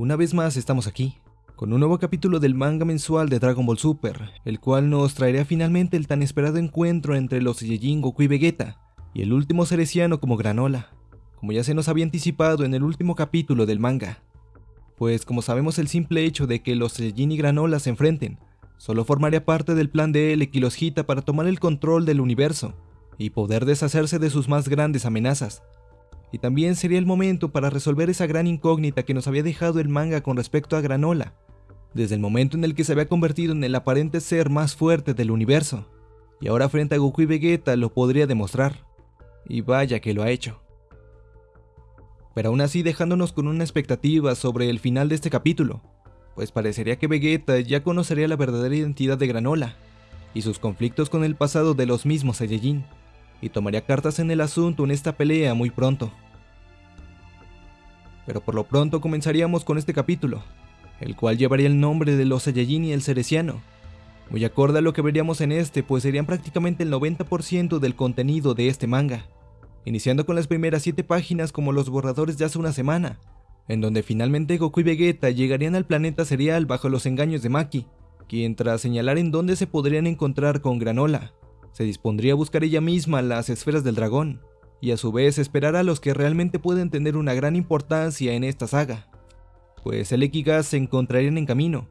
Una vez más estamos aquí, con un nuevo capítulo del manga mensual de Dragon Ball Super, el cual nos traerá finalmente el tan esperado encuentro entre los Saiyajin Goku y Vegeta, y el último Cereciano como Granola, como ya se nos había anticipado en el último capítulo del manga. Pues como sabemos el simple hecho de que los Saiyajin y Granola se enfrenten, solo formaría parte del plan de Elec y los para tomar el control del universo, y poder deshacerse de sus más grandes amenazas, y también sería el momento para resolver esa gran incógnita que nos había dejado el manga con respecto a Granola, desde el momento en el que se había convertido en el aparente ser más fuerte del universo, y ahora frente a Goku y Vegeta lo podría demostrar, y vaya que lo ha hecho. Pero aún así dejándonos con una expectativa sobre el final de este capítulo, pues parecería que Vegeta ya conocería la verdadera identidad de Granola, y sus conflictos con el pasado de los mismos Saiyajin y tomaría cartas en el asunto en esta pelea muy pronto. Pero por lo pronto comenzaríamos con este capítulo, el cual llevaría el nombre de los Saiyajin y el Cereciano, muy acorde a lo que veríamos en este, pues serían prácticamente el 90% del contenido de este manga, iniciando con las primeras 7 páginas como los borradores de hace una semana, en donde finalmente Goku y Vegeta llegarían al planeta serial bajo los engaños de Maki, quien tras señalar en dónde se podrían encontrar con Granola, se dispondría a buscar ella misma las esferas del dragón, y a su vez esperar a los que realmente pueden tener una gran importancia en esta saga, pues Elec y Gas se encontrarían en camino,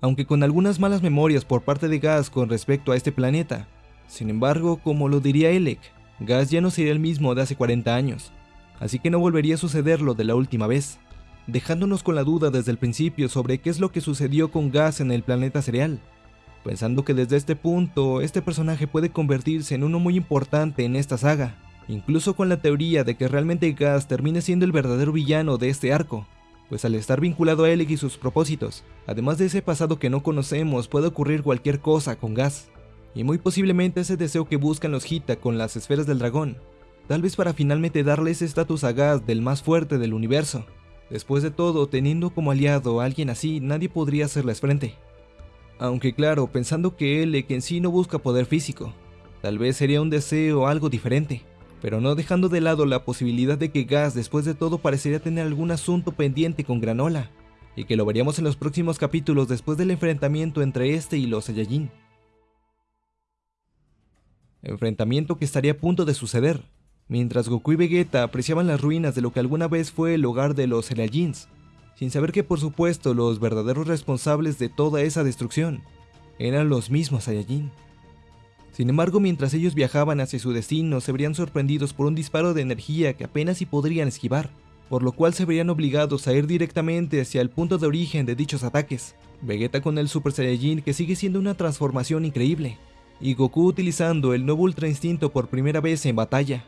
aunque con algunas malas memorias por parte de Gas con respecto a este planeta. Sin embargo, como lo diría Elec, Gas ya no sería el mismo de hace 40 años, así que no volvería a suceder lo de la última vez, dejándonos con la duda desde el principio sobre qué es lo que sucedió con Gas en el planeta cereal pensando que desde este punto este personaje puede convertirse en uno muy importante en esta saga, incluso con la teoría de que realmente Gas termine siendo el verdadero villano de este arco, pues al estar vinculado a Elec y sus propósitos, además de ese pasado que no conocemos, puede ocurrir cualquier cosa con Gas, y muy posiblemente ese deseo que buscan los Hita con las esferas del dragón, tal vez para finalmente darle ese estatus a Gas del más fuerte del universo. Después de todo, teniendo como aliado a alguien así, nadie podría hacerles frente. Aunque claro, pensando que él en sí no busca poder físico, tal vez sería un deseo algo diferente, pero no dejando de lado la posibilidad de que Gas después de todo parecería tener algún asunto pendiente con Granola, y que lo veríamos en los próximos capítulos después del enfrentamiento entre este y los Saiyajin. Enfrentamiento que estaría a punto de suceder, mientras Goku y Vegeta apreciaban las ruinas de lo que alguna vez fue el hogar de los Saiyajins, sin saber que por supuesto los verdaderos responsables de toda esa destrucción eran los mismos Saiyajin. Sin embargo, mientras ellos viajaban hacia su destino, se verían sorprendidos por un disparo de energía que apenas si podrían esquivar, por lo cual se verían obligados a ir directamente hacia el punto de origen de dichos ataques. Vegeta con el Super Saiyajin que sigue siendo una transformación increíble, y Goku utilizando el nuevo Ultra Instinto por primera vez en batalla,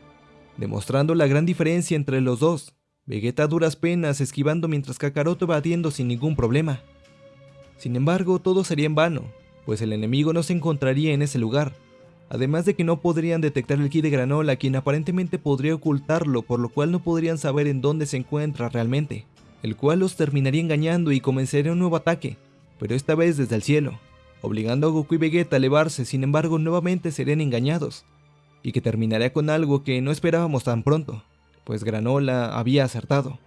demostrando la gran diferencia entre los dos, Vegeta a duras penas esquivando mientras Kakaroto batiendo sin ningún problema. Sin embargo, todo sería en vano, pues el enemigo no se encontraría en ese lugar, además de que no podrían detectar el ki de Granola quien aparentemente podría ocultarlo por lo cual no podrían saber en dónde se encuentra realmente, el cual los terminaría engañando y comenzaría un nuevo ataque, pero esta vez desde el cielo, obligando a Goku y Vegeta a elevarse, sin embargo nuevamente serían engañados, y que terminaría con algo que no esperábamos tan pronto pues Granola había acertado.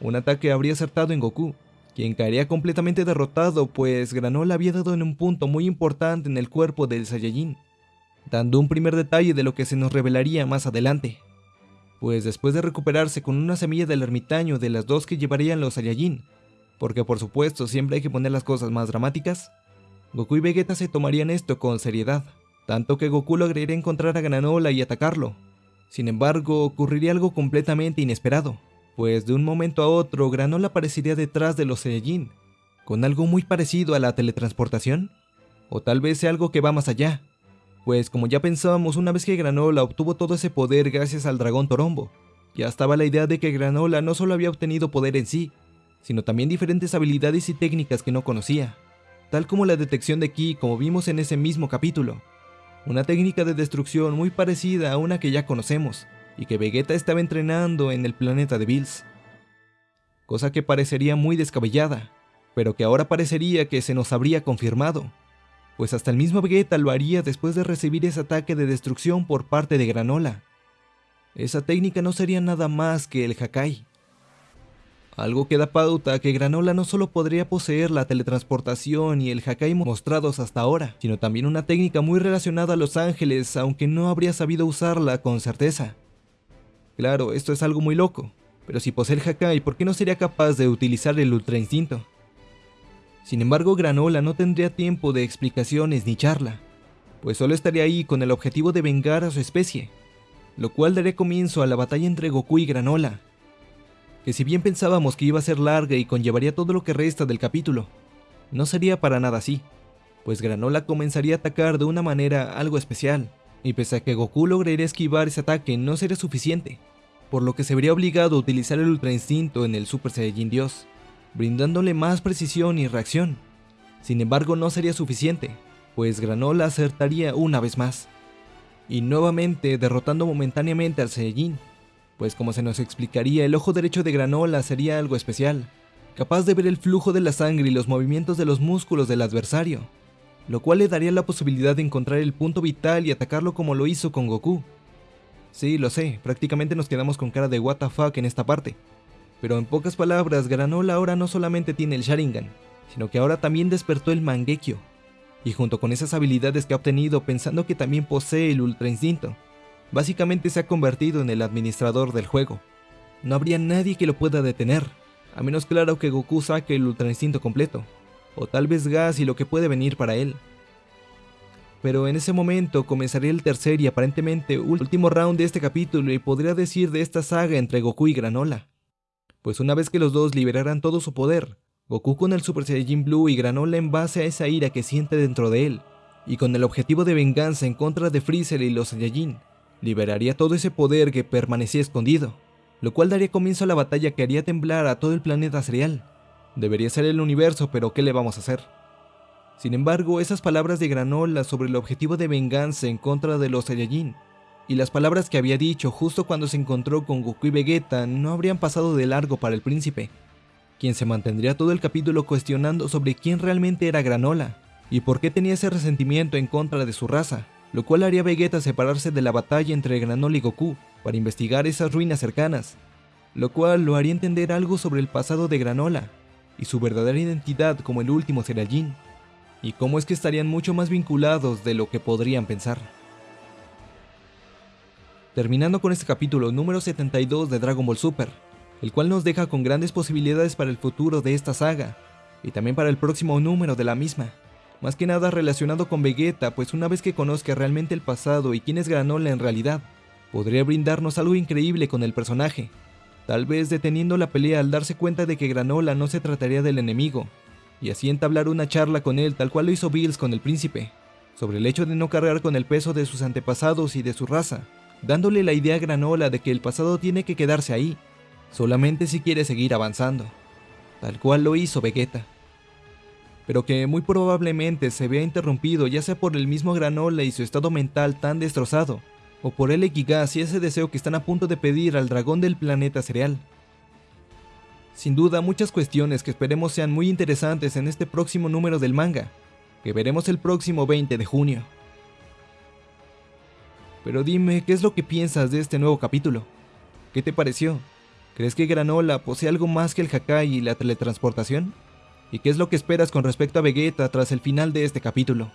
Un ataque habría acertado en Goku, quien caería completamente derrotado pues Granola había dado en un punto muy importante en el cuerpo del Saiyajin, dando un primer detalle de lo que se nos revelaría más adelante. Pues después de recuperarse con una semilla del ermitaño de las dos que llevarían los Saiyajin, porque por supuesto siempre hay que poner las cosas más dramáticas, Goku y Vegeta se tomarían esto con seriedad, tanto que Goku lograría encontrar a Granola y atacarlo, sin embargo, ocurriría algo completamente inesperado, pues de un momento a otro Granola aparecería detrás de los Saiyajin, con algo muy parecido a la teletransportación, o tal vez algo que va más allá, pues como ya pensábamos una vez que Granola obtuvo todo ese poder gracias al dragón Torombo, ya estaba la idea de que Granola no solo había obtenido poder en sí, sino también diferentes habilidades y técnicas que no conocía, tal como la detección de Ki como vimos en ese mismo capítulo, una técnica de destrucción muy parecida a una que ya conocemos, y que Vegeta estaba entrenando en el planeta de Bills. Cosa que parecería muy descabellada, pero que ahora parecería que se nos habría confirmado, pues hasta el mismo Vegeta lo haría después de recibir ese ataque de destrucción por parte de Granola. Esa técnica no sería nada más que el Hakai. Algo que da pauta que Granola no solo podría poseer la teletransportación y el Hakai mostrados hasta ahora, sino también una técnica muy relacionada a los ángeles, aunque no habría sabido usarla con certeza. Claro, esto es algo muy loco, pero si posee el Hakai, ¿por qué no sería capaz de utilizar el Ultra Instinto? Sin embargo, Granola no tendría tiempo de explicaciones ni charla, pues solo estaría ahí con el objetivo de vengar a su especie, lo cual daría comienzo a la batalla entre Goku y Granola, que si bien pensábamos que iba a ser larga y conllevaría todo lo que resta del capítulo, no sería para nada así, pues Granola comenzaría a atacar de una manera algo especial, y pese a que Goku lograría esquivar ese ataque no sería suficiente, por lo que se vería obligado a utilizar el Ultra Instinto en el Super Saiyajin Dios, brindándole más precisión y reacción. Sin embargo no sería suficiente, pues Granola acertaría una vez más, y nuevamente derrotando momentáneamente al Saiyajin, pues como se nos explicaría, el ojo derecho de Granola sería algo especial, capaz de ver el flujo de la sangre y los movimientos de los músculos del adversario, lo cual le daría la posibilidad de encontrar el punto vital y atacarlo como lo hizo con Goku. Sí, lo sé, prácticamente nos quedamos con cara de fuck en esta parte. Pero en pocas palabras, Granola ahora no solamente tiene el Sharingan, sino que ahora también despertó el Mangekyo. Y junto con esas habilidades que ha obtenido pensando que también posee el Ultra Instinto, Básicamente se ha convertido en el administrador del juego. No habría nadie que lo pueda detener, a menos claro que Goku saque el Ultra Instinto completo, o tal vez Gas y lo que puede venir para él. Pero en ese momento comenzaría el tercer y aparentemente último round de este capítulo y podría decir de esta saga entre Goku y Granola. Pues una vez que los dos liberaran todo su poder, Goku con el Super Saiyajin Blue y Granola en base a esa ira que siente dentro de él, y con el objetivo de venganza en contra de Freezer y los Saiyajin, liberaría todo ese poder que permanecía escondido, lo cual daría comienzo a la batalla que haría temblar a todo el planeta serial. Debería ser el universo, pero ¿qué le vamos a hacer? Sin embargo, esas palabras de Granola sobre el objetivo de venganza en contra de los Saiyajin, y las palabras que había dicho justo cuando se encontró con Goku y Vegeta no habrían pasado de largo para el príncipe, quien se mantendría todo el capítulo cuestionando sobre quién realmente era Granola, y por qué tenía ese resentimiento en contra de su raza lo cual haría Vegeta separarse de la batalla entre Granola y Goku para investigar esas ruinas cercanas, lo cual lo haría entender algo sobre el pasado de Granola y su verdadera identidad como el último Saiyajin, y cómo es que estarían mucho más vinculados de lo que podrían pensar. Terminando con este capítulo número 72 de Dragon Ball Super, el cual nos deja con grandes posibilidades para el futuro de esta saga, y también para el próximo número de la misma más que nada relacionado con Vegeta, pues una vez que conozca realmente el pasado y quién es Granola en realidad, podría brindarnos algo increíble con el personaje, tal vez deteniendo la pelea al darse cuenta de que Granola no se trataría del enemigo, y así entablar una charla con él tal cual lo hizo Bills con el príncipe, sobre el hecho de no cargar con el peso de sus antepasados y de su raza, dándole la idea a Granola de que el pasado tiene que quedarse ahí, solamente si quiere seguir avanzando, tal cual lo hizo Vegeta pero que muy probablemente se vea interrumpido ya sea por el mismo Granola y su estado mental tan destrozado, o por el Ekigas y ese deseo que están a punto de pedir al dragón del planeta cereal. Sin duda muchas cuestiones que esperemos sean muy interesantes en este próximo número del manga, que veremos el próximo 20 de junio. Pero dime, ¿qué es lo que piensas de este nuevo capítulo? ¿Qué te pareció? ¿Crees que Granola posee algo más que el Hakai y la teletransportación? ¿Y qué es lo que esperas con respecto a Vegeta tras el final de este capítulo?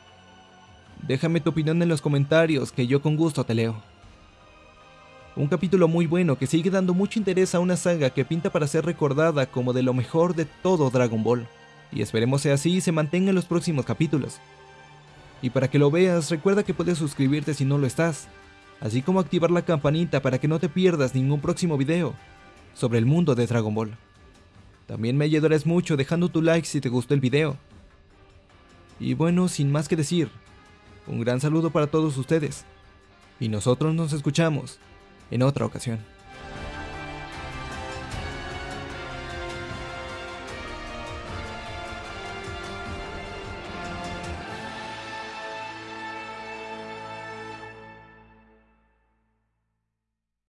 Déjame tu opinión en los comentarios que yo con gusto te leo. Un capítulo muy bueno que sigue dando mucho interés a una saga que pinta para ser recordada como de lo mejor de todo Dragon Ball. Y esperemos sea así y se mantenga en los próximos capítulos. Y para que lo veas, recuerda que puedes suscribirte si no lo estás, así como activar la campanita para que no te pierdas ningún próximo video sobre el mundo de Dragon Ball. También me ayudarás mucho dejando tu like si te gustó el video. Y bueno, sin más que decir, un gran saludo para todos ustedes. Y nosotros nos escuchamos en otra ocasión.